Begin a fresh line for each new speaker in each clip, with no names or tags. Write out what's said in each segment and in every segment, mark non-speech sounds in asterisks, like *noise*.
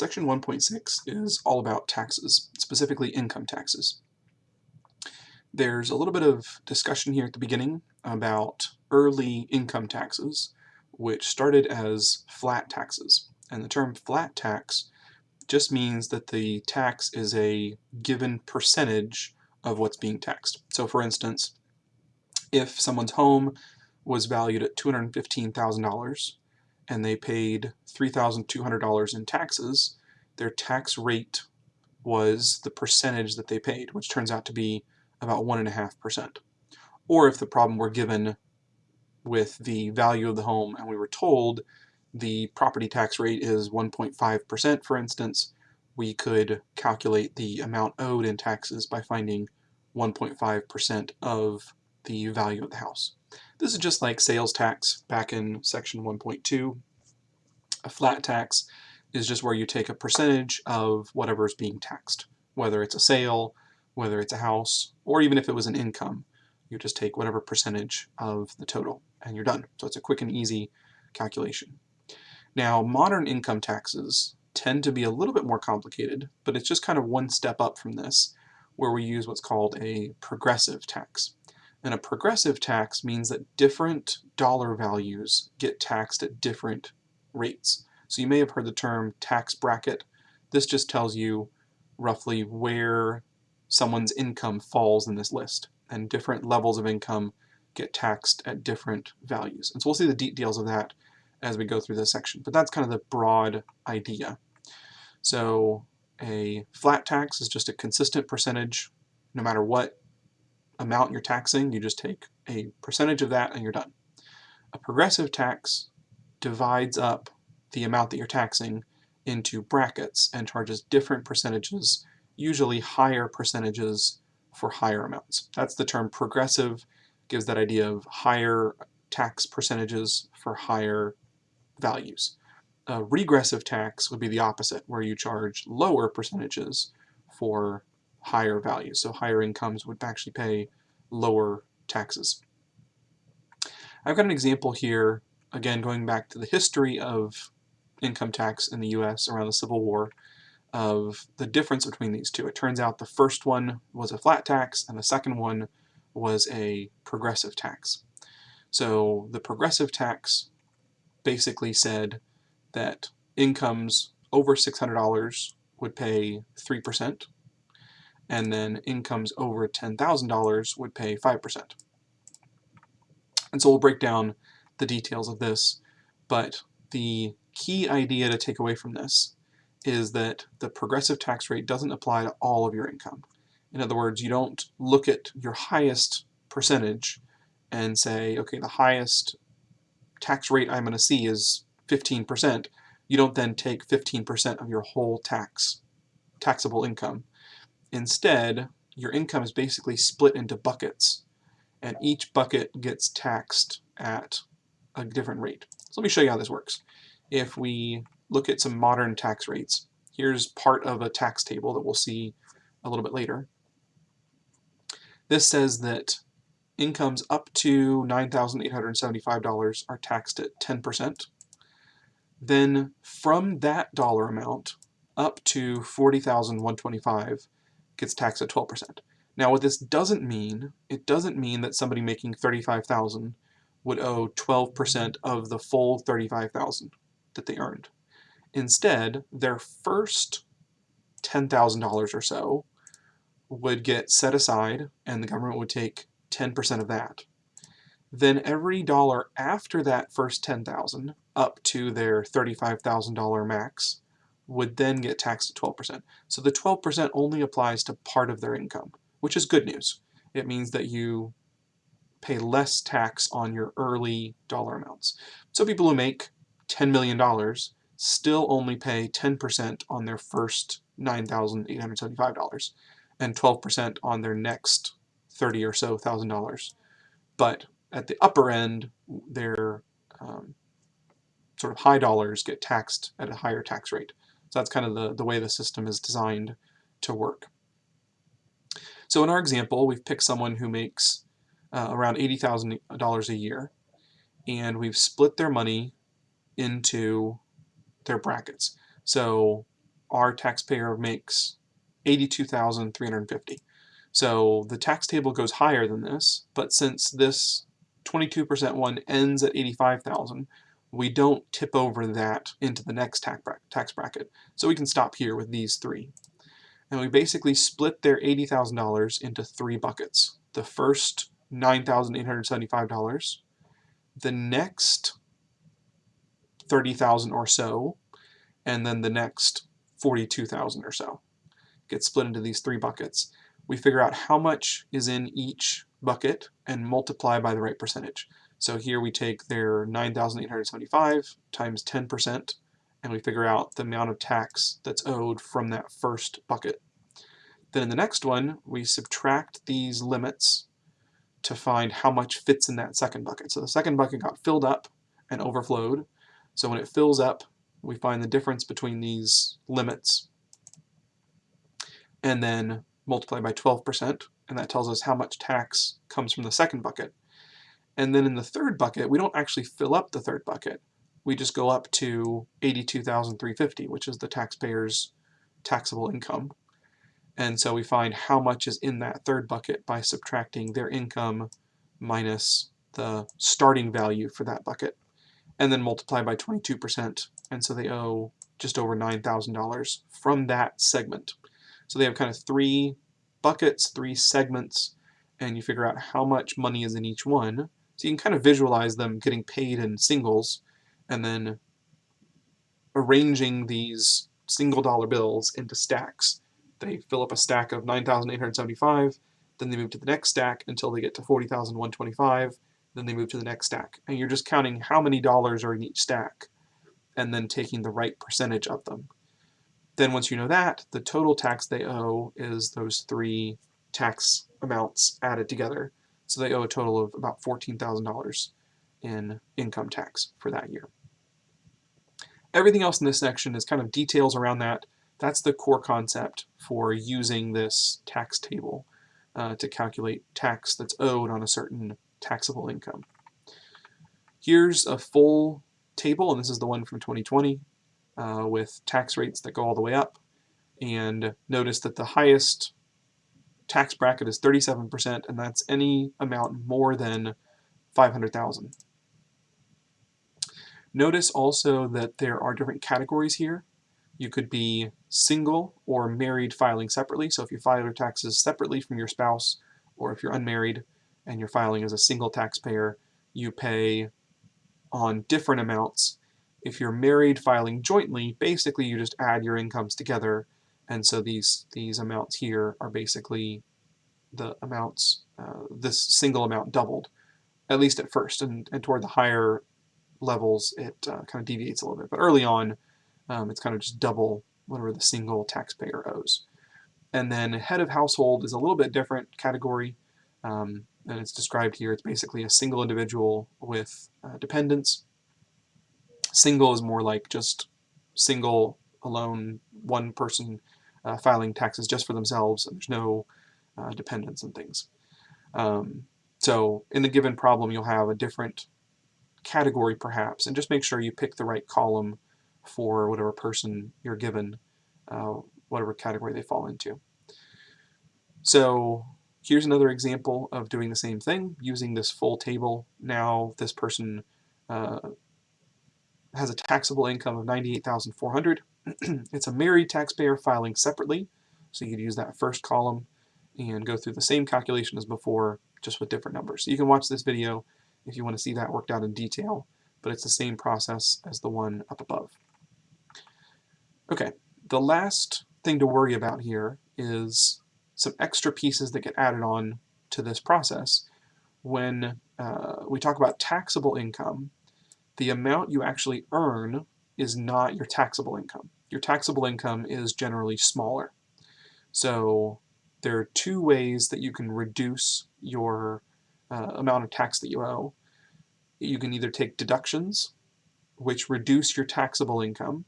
Section 1.6 is all about taxes, specifically income taxes. There's a little bit of discussion here at the beginning about early income taxes, which started as flat taxes. And the term flat tax just means that the tax is a given percentage of what's being taxed. So for instance, if someone's home was valued at $215,000 and they paid $3,200 in taxes, their tax rate was the percentage that they paid, which turns out to be about 1.5%. Or if the problem were given with the value of the home and we were told the property tax rate is 1.5%, for instance, we could calculate the amount owed in taxes by finding 1.5% of the value of the house. This is just like sales tax back in section 1.2. A flat tax is just where you take a percentage of whatever is being taxed, whether it's a sale, whether it's a house, or even if it was an income. You just take whatever percentage of the total and you're done. So it's a quick and easy calculation. Now, modern income taxes tend to be a little bit more complicated, but it's just kind of one step up from this, where we use what's called a progressive tax. And a progressive tax means that different dollar values get taxed at different rates. So you may have heard the term tax bracket. This just tells you roughly where someone's income falls in this list. And different levels of income get taxed at different values. And so we'll see the details of that as we go through this section. But that's kind of the broad idea. So a flat tax is just a consistent percentage no matter what amount you're taxing, you just take a percentage of that and you're done. A progressive tax divides up the amount that you're taxing into brackets and charges different percentages, usually higher percentages for higher amounts. That's the term progressive, gives that idea of higher tax percentages for higher values. A regressive tax would be the opposite, where you charge lower percentages for higher values. So higher incomes would actually pay lower taxes. I've got an example here, again going back to the history of income tax in the US around the Civil War, of the difference between these two. It turns out the first one was a flat tax and the second one was a progressive tax. So the progressive tax basically said that incomes over $600 would pay 3%, and then incomes over $10,000 would pay 5%. And so we'll break down the details of this, but the key idea to take away from this is that the progressive tax rate doesn't apply to all of your income. In other words, you don't look at your highest percentage and say, okay, the highest tax rate I'm going to see is 15%. You don't then take 15% of your whole tax, taxable income Instead, your income is basically split into buckets, and each bucket gets taxed at a different rate. So let me show you how this works. If we look at some modern tax rates, here's part of a tax table that we'll see a little bit later. This says that incomes up to $9,875 are taxed at 10%. Then from that dollar amount up to 40,125 gets taxed at 12%. Now what this doesn't mean, it doesn't mean that somebody making 35,000 would owe 12% of the full 35,000 that they earned. Instead, their first $10,000 or so would get set aside and the government would take 10% of that. Then every dollar after that first 10,000 up to their $35,000 max would then get taxed at 12%. So the 12% only applies to part of their income, which is good news. It means that you pay less tax on your early dollar amounts. So people who make $10 million still only pay 10% on their first $9,875 and 12% on their next 30 or so thousand dollars. But at the upper end, their um, sort of high dollars get taxed at a higher tax rate. So that's kind of the, the way the system is designed to work. So in our example, we've picked someone who makes uh, around $80,000 a year, and we've split their money into their brackets. So our taxpayer makes 82,350. So the tax table goes higher than this, but since this 22% one ends at 85,000, we don't tip over that into the next tax bracket. So we can stop here with these three. And we basically split their $80,000 into three buckets. The first $9,875, the next 30,000 or so, and then the next 42,000 or so. Get split into these three buckets. We figure out how much is in each bucket and multiply by the right percentage. So here we take their 9,875 times 10% and we figure out the amount of tax that's owed from that first bucket. Then in the next one, we subtract these limits to find how much fits in that second bucket. So the second bucket got filled up and overflowed. So when it fills up, we find the difference between these limits and then multiply by 12%, and that tells us how much tax comes from the second bucket. And then in the third bucket, we don't actually fill up the third bucket. We just go up to 82,350, which is the taxpayer's taxable income. And so we find how much is in that third bucket by subtracting their income minus the starting value for that bucket, and then multiply by 22%. And so they owe just over $9,000 from that segment. So they have kind of three buckets, three segments, and you figure out how much money is in each one. So you can kind of visualize them getting paid in singles and then arranging these single dollar bills into stacks they fill up a stack of 9,875, then they move to the next stack until they get to 40,125, then they move to the next stack. And you're just counting how many dollars are in each stack and then taking the right percentage of them. Then once you know that, the total tax they owe is those three tax amounts added together. So they owe a total of about $14,000 in income tax for that year. Everything else in this section is kind of details around that. That's the core concept for using this tax table uh, to calculate tax that's owed on a certain taxable income. Here's a full table, and this is the one from 2020 uh, with tax rates that go all the way up. And notice that the highest tax bracket is 37%, and that's any amount more than 500,000. Notice also that there are different categories here. You could be single or married filing separately. So if you file your taxes separately from your spouse, or if you're unmarried and you're filing as a single taxpayer, you pay on different amounts. If you're married filing jointly, basically you just add your incomes together, and so these these amounts here are basically the amounts, uh, this single amount doubled, at least at first, and, and toward the higher levels it uh, kind of deviates a little bit. But early on, um, it's kind of just double whatever the single taxpayer owes. And then head of household is a little bit different category, um, and it's described here. It's basically a single individual with uh, dependents. Single is more like just single, alone, one person uh, filing taxes just for themselves, and there's no uh, dependents and things. Um, so in the given problem, you'll have a different category perhaps, and just make sure you pick the right column for whatever person you're given, uh, whatever category they fall into. So here's another example of doing the same thing, using this full table. Now this person uh, has a taxable income of 98,400. *clears throat* it's a married taxpayer filing separately, so you could use that first column and go through the same calculation as before, just with different numbers. So you can watch this video if you want to see that worked out in detail, but it's the same process as the one up above. Okay, the last thing to worry about here is some extra pieces that get added on to this process. When uh, we talk about taxable income, the amount you actually earn is not your taxable income. Your taxable income is generally smaller. So there are two ways that you can reduce your uh, amount of tax that you owe. You can either take deductions, which reduce your taxable income,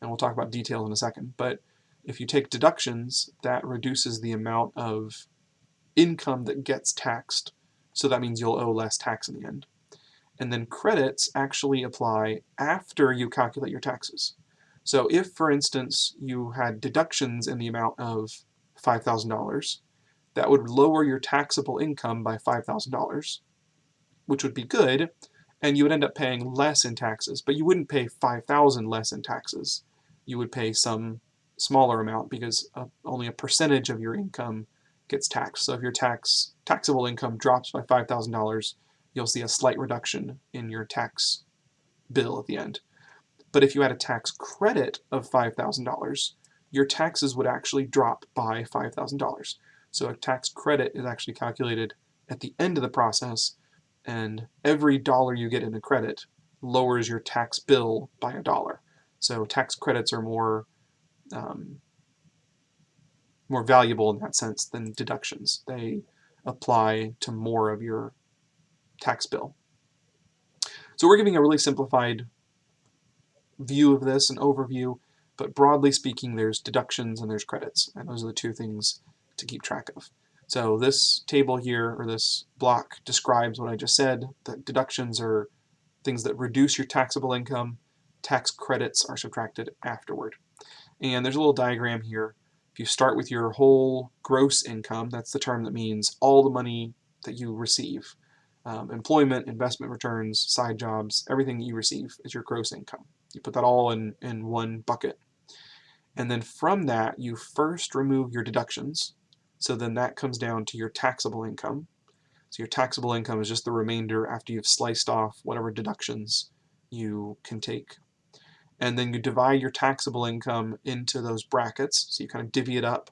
and we'll talk about details in a second, but if you take deductions, that reduces the amount of income that gets taxed, so that means you'll owe less tax in the end. And then credits actually apply after you calculate your taxes. So if, for instance, you had deductions in the amount of $5,000, that would lower your taxable income by $5,000, which would be good, and you would end up paying less in taxes, but you wouldn't pay 5,000 less in taxes. You would pay some smaller amount because uh, only a percentage of your income gets taxed. So if your tax taxable income drops by $5,000, you'll see a slight reduction in your tax bill at the end. But if you had a tax credit of $5,000, your taxes would actually drop by $5,000. So a tax credit is actually calculated at the end of the process, and every dollar you get in a credit lowers your tax bill by a dollar. So tax credits are more um, more valuable in that sense than deductions. They apply to more of your tax bill. So we're giving a really simplified view of this, an overview, but broadly speaking, there's deductions and there's credits, and those are the two things to keep track of. So this table here, or this block, describes what I just said, that deductions are things that reduce your taxable income, tax credits are subtracted afterward. And there's a little diagram here. If you start with your whole gross income, that's the term that means all the money that you receive. Um, employment, investment returns, side jobs, everything you receive is your gross income. You put that all in, in one bucket. And then from that, you first remove your deductions. So then that comes down to your taxable income. So your taxable income is just the remainder after you've sliced off whatever deductions you can take. And then you divide your taxable income into those brackets. So you kind of divvy it up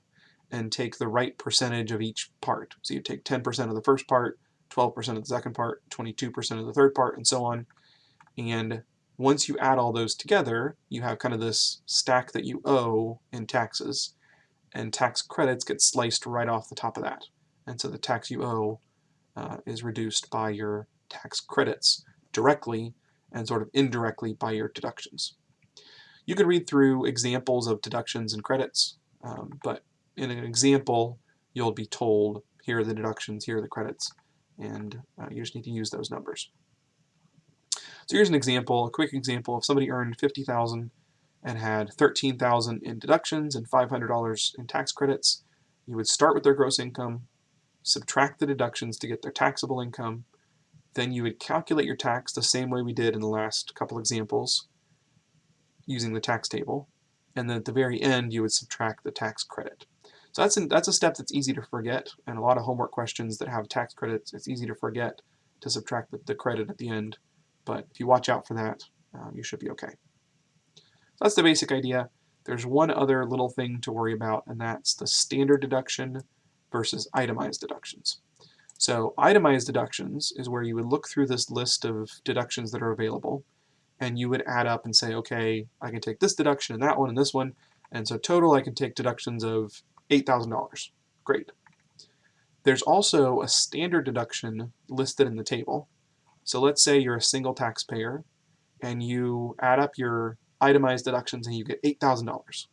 and take the right percentage of each part. So you take 10% of the first part, 12% of the second part, 22% of the third part, and so on. And once you add all those together, you have kind of this stack that you owe in taxes, and tax credits get sliced right off the top of that. And so the tax you owe uh, is reduced by your tax credits directly and sort of indirectly by your deductions. You can read through examples of deductions and credits, um, but in an example, you'll be told, here are the deductions, here are the credits, and uh, you just need to use those numbers. So here's an example, a quick example. If somebody earned 50000 and had 13000 in deductions and $500 in tax credits, you would start with their gross income, subtract the deductions to get their taxable income, then you would calculate your tax the same way we did in the last couple examples using the tax table, and then at the very end you would subtract the tax credit. So that's, an, that's a step that's easy to forget, and a lot of homework questions that have tax credits, it's easy to forget to subtract the, the credit at the end but if you watch out for that, um, you should be okay. So that's the basic idea. There's one other little thing to worry about, and that's the standard deduction versus itemized deductions. So itemized deductions is where you would look through this list of deductions that are available, and you would add up and say, okay, I can take this deduction and that one and this one, and so total I can take deductions of $8,000. Great. There's also a standard deduction listed in the table, so let's say you're a single taxpayer and you add up your itemized deductions and you get $8,000.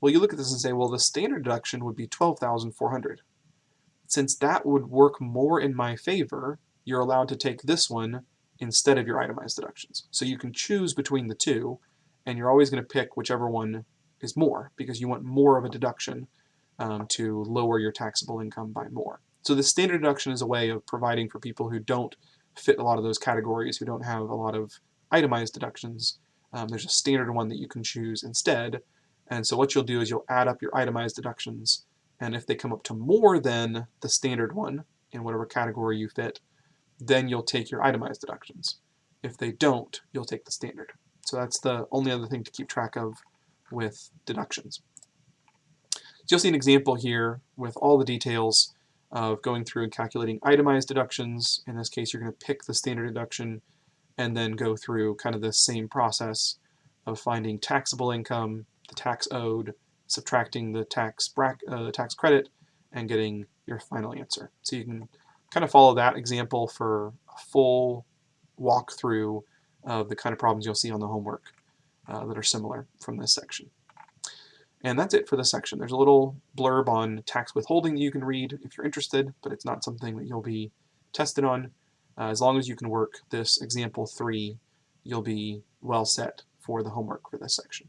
Well, you look at this and say, well, the standard deduction would be 12,400. Since that would work more in my favor, you're allowed to take this one instead of your itemized deductions. So you can choose between the two, and you're always going to pick whichever one is more, because you want more of a deduction um, to lower your taxable income by more. So the standard deduction is a way of providing for people who don't fit a lot of those categories who don't have a lot of itemized deductions. Um, there's a standard one that you can choose instead. And so what you'll do is you'll add up your itemized deductions. And if they come up to more than the standard one in whatever category you fit, then you'll take your itemized deductions. If they don't, you'll take the standard. So that's the only other thing to keep track of with deductions. So you'll see an example here with all the details of going through and calculating itemized deductions. In this case, you're going to pick the standard deduction and then go through kind of the same process of finding taxable income, the tax owed, subtracting the tax, uh, the tax credit, and getting your final answer. So you can kind of follow that example for a full walkthrough of the kind of problems you'll see on the homework uh, that are similar from this section. And that's it for this section. There's a little blurb on tax withholding that you can read if you're interested, but it's not something that you'll be tested on. Uh, as long as you can work this example 3, you'll be well set for the homework for this section.